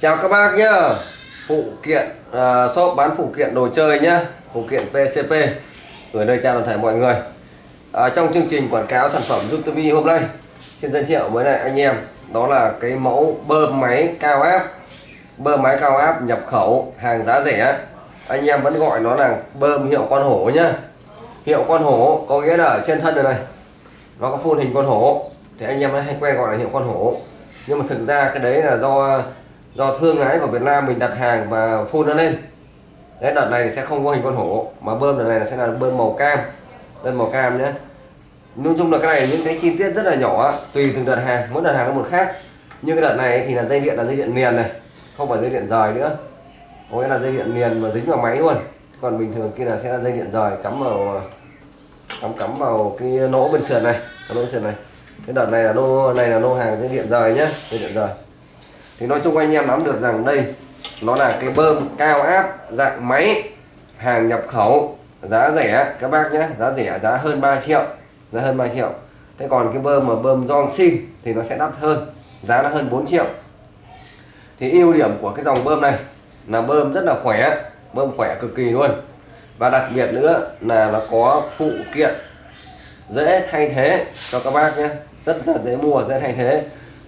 Chào các bác nhá. Phụ kiện uh, shop bán phụ kiện đồ chơi nhá. Phụ kiện PCP Gửi nơi chào toàn thể mọi người. À, Trong chương trình quảng cáo sản phẩm YouTube hôm nay Xin giới thiệu với lại anh em Đó là cái mẫu bơm máy cao áp. Bơm máy cao áp nhập khẩu hàng giá rẻ. Anh em vẫn gọi nó là bơm hiệu con hổ nhá. Hiệu con hổ có nghĩa là ở trên thân này này. Nó có phun hình con hổ. Thì anh em hay quen gọi là hiệu con hổ. Nhưng mà thực ra cái đấy là do do thương lái của Việt Nam mình đặt hàng và phun nó lên. Đấy, đợt này thì sẽ không có hình con hổ, mà bơm đợt này sẽ là bơm màu cam. Bơm màu cam nhé nói chung là cái này những cái chi tiết rất là nhỏ, tùy từng đợt hàng, mỗi đợt hàng có một khác. Nhưng cái đợt này thì là dây điện, là dây điện liền này, không phải dây điện rời nữa. Có nghĩa là dây điện liền mà dính vào máy luôn. Còn bình thường kia là sẽ là dây điện rời, cắm vào, cắm cắm vào cái nỗ bên sườn này, cái nỗ sườn này. Cái đợt này là nô này là nô hàng dây điện rời nhá, dây điện rời thì nói chung anh em nắm được rằng đây, nó là cái bơm cao áp, dạng máy, hàng nhập khẩu, giá rẻ, các bác nhé, giá rẻ, giá hơn 3 triệu, giá hơn 3 triệu. Thế còn cái bơm mà bơm Johnson thì nó sẽ đắt hơn, giá nó hơn 4 triệu. Thì ưu điểm của cái dòng bơm này là bơm rất là khỏe, bơm khỏe cực kỳ luôn. Và đặc biệt nữa là nó có phụ kiện dễ thay thế cho các bác nhé, rất là dễ mua, dễ thay thế.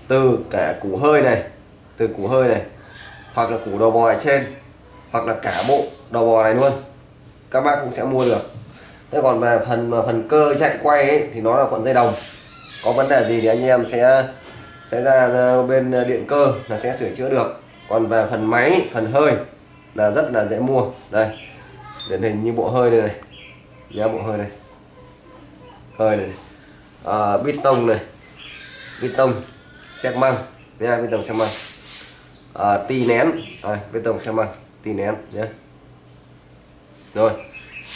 Từ cả củ hơi này từ củ hơi này hoặc là củ đầu bò ở trên hoặc là cả bộ đầu bò này luôn. Các bác cũng sẽ mua được. Thế còn về phần phần cơ chạy quay ấy, thì nó là cuộn dây đồng. Có vấn đề gì thì anh em sẽ sẽ ra bên điện cơ là sẽ sửa chữa được. Còn về phần máy phần hơi là rất là dễ mua. Đây điển hình như bộ hơi này. Nhá bộ hơi này hơi này à, bít tông này. Bít tông xét măng. Nha bít tông xét măng à, tì nén. À, bê tông xe măng tì nén nhé. Rồi.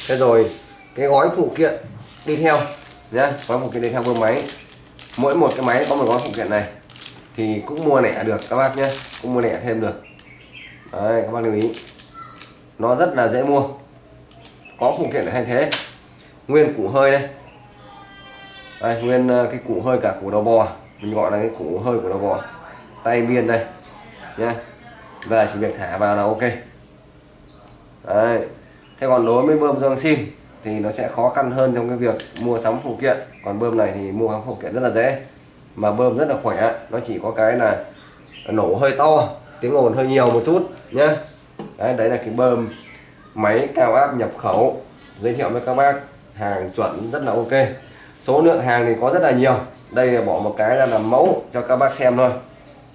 Thế rồi cái gói phụ kiện đi theo nhé. Gói phụ kiện đi theo bơm máy. Mỗi một cái máy có một gói phụ kiện này. Thì cũng mua lẻ được các bác nhé. Cũng mua lẻ thêm được. Đấy, các bác lưu ý. Nó rất là dễ mua. Có phụ kiện để thay thế. Nguyên củ hơi đây. Đây, nguyên ờ, cái củ hơi cả củ đầu bò. Mình gọi là cái củ hơi của đầu bò. Tay biên đây nhé về chỉ việc thả vào là ok. Đấy. thế còn đối với bơm dương xin thì nó sẽ khó khăn hơn trong cái việc mua sắm phụ kiện. Còn bơm này thì mua sắm phụ kiện rất là dễ. Mà bơm rất là khỏe. Nó chỉ có cái là nổ hơi to tiếng ồn hơi nhiều một chút nhé đấy, đấy là cái bơm máy cao áp nhập khẩu. Giới thiệu với các bác hàng chuẩn rất là ok. Số lượng hàng thì có rất là nhiều. Đây là bỏ một cái ra làm mẫu cho các bác xem thôi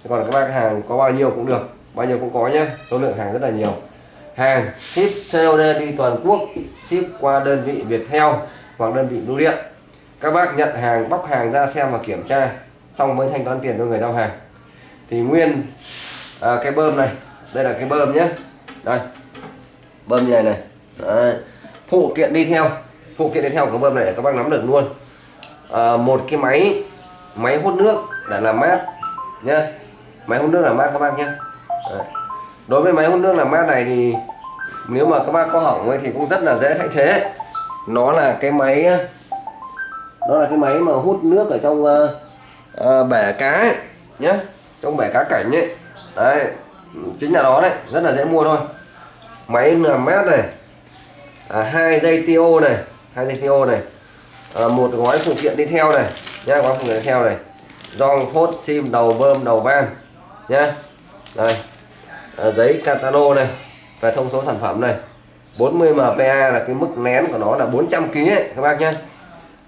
còn các bác hàng có bao nhiêu cũng được. Bao nhiêu cũng có nhé. Số lượng hàng rất là nhiều. Hàng ship COD đi toàn quốc ship qua đơn vị Viettel hoặc đơn vị bưu điện. Các bác nhận hàng bóc hàng ra xem và kiểm tra xong mới thanh toán tiền cho người giao hàng. Thì nguyên à, cái bơm này. Đây là cái bơm nhé. Đây. Bơm như này này. Đấy. phụ kiện đi theo. Phụ kiện đi theo của bơm này để các bác nắm được luôn. À, một cái máy máy hút nước để làm mát nhé máy hút nước làm mát các bác nhé. Đối với máy hút nước làm mát này thì nếu mà các bác có hỏng ấy thì cũng rất là dễ thay thế. Nó là cái máy nó là cái máy mà hút nước ở trong uh, uh, bể cá ấy, nhé. Trong bể cá cảnh ấy. Đấy. Chính là nó đấy. Rất là dễ mua thôi. Máy làm mát này. À, hai dây tiêu này. Hai dây tiêu này. À, một gói phụ kiện đi theo này nhá gói phụ kiện đi theo này. Dòng phốt sim đầu bơm đầu van nhá. Đây. À, giấy catalo này và thông số sản phẩm này. 40 mpa là cái mức nén của nó là 400 kg ấy, các bác nhé à,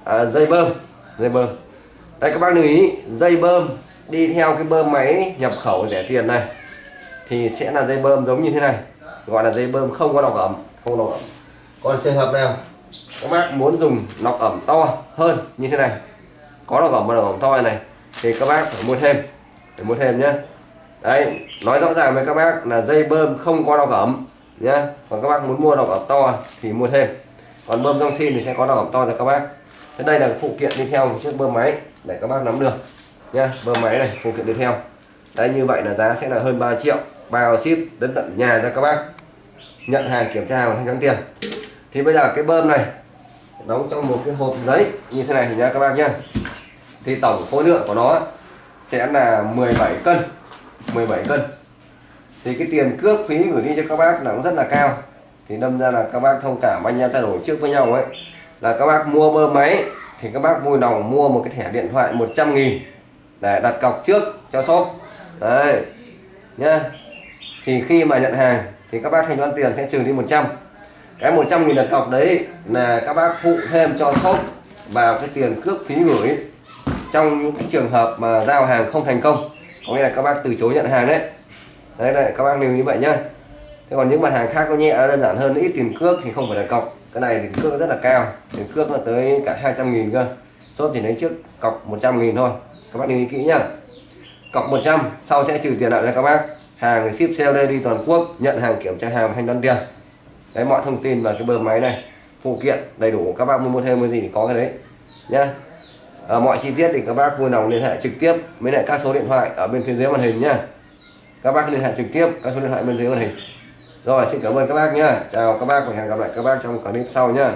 ờ, dây bơm. Dây bơm. Đây các bác lưu ý dây bơm đi theo cái bơm máy nhập khẩu rẻ tiền này thì sẽ là dây bơm giống như thế này gọi là dây bơm không có nọc ẩm không nọc ẩm. Còn trường hợp nào các bác muốn dùng nọc ẩm to hơn như thế này có nọc ẩm và nọc ẩm to này thì các bác phải mua thêm phải mua thêm nhé đấy, nói rõ ràng với các bác là dây bơm không có đọc ẩm nhé còn các bác muốn mua đọc ẩm to thì mua thêm. Còn bơm trong xin thì sẽ có đọc ẩm to cho các bác. Thế đây là phụ kiện đi theo một chiếc bơm máy để các bác nắm được, nhá. Bơm máy này, phụ kiện đi theo. Đấy, như vậy là giá sẽ là hơn 3 triệu. Bao ship đến tận nhà cho các bác. Nhận hàng, kiểm tra và thanh toán tiền. Thì bây giờ cái bơm này, đóng trong một cái hộp giấy như thế này thì nha các bác nhá. Thì tổng khối lượng của nó sẽ là 17 cân. 17 cân. Thì cái tiền cước phí gửi đi cho các bác là cũng rất là cao. Thì đâm ra là các bác thông cảm anh em trao đổi trước với nhau ấy. Là các bác mua bơm máy, thì các bác vui lòng mua một cái thẻ điện thoại 100 nghìn để đặt cọc trước cho shop. Đấy, nhá. Thì khi mà nhận hàng, thì các bác thanh toán tiền sẽ trừ đi 100 cái 100 nghìn đặt cọc đấy là các bác phụ thêm cho shop vào cái tiền cước phí gửi trong những cái trường hợp mà giao hàng không thành công có nghĩa là các bác từ chối nhận hàng đấy. Đấy đấy, các bác lưu ý vậy nhá. Thế còn những mặt hàng khác nó nhẹ, nó đơn giản hơn, ít tiền cước thì không phải đặt cọc. Cái này tiền cước rất là cao, tiền cước là tới cả 200 nghìn cơ. Shop thì lấy trước cọc 100 nghìn thôi. Các bác lưu ý kỹ nhá. Cọc 100 sau sẽ trừ tiền lại cho các bác. Hàng ship COD đi toàn quốc, nhận hàng kiểm tra hàng thanh toán tiền. Đấy, mọi thông tin vào cái bơm máy này, phụ kiện đầy đủ. Các bác muốn mua thêm cái gì thì có cái đấy nhá à, mọi chi tiết thì các bác vui lòng liên hệ trực tiếp với lại các số điện thoại ở bên phía dưới màn hình nhá. Các bác liên hệ trực tiếp các số điện thoại bên dưới màn hình. Rồi xin cảm ơn các bác nhá. Chào các bác và hẹn gặp lại các bác trong clip sau nhá.